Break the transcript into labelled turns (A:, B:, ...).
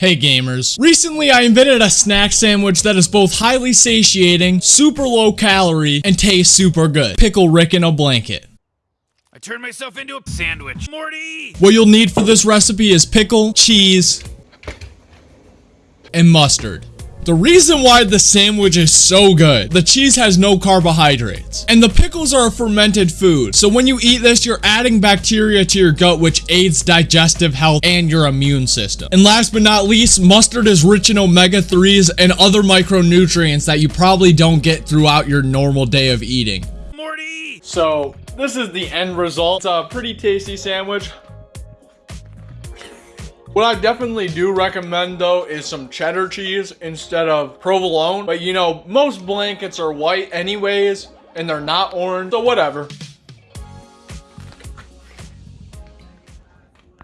A: Hey gamers, recently I invented a snack sandwich that is both highly satiating, super low calorie, and tastes super good. Pickle Rick in a blanket.
B: I turned myself into a sandwich. Morty!
A: What you'll need for this recipe is pickle, cheese, and mustard. The reason why the sandwich is so good, the cheese has no carbohydrates, and the pickles are a fermented food, so when you eat this, you're adding bacteria to your gut which aids digestive health and your immune system. And last but not least, mustard is rich in omega-3s and other micronutrients that you probably don't get throughout your normal day of eating.
B: Morty!
A: So, this is the end result. It's a pretty tasty sandwich. What I definitely do recommend though is some cheddar cheese instead of provolone. But you know, most blankets are white anyways, and they're not orange, so whatever.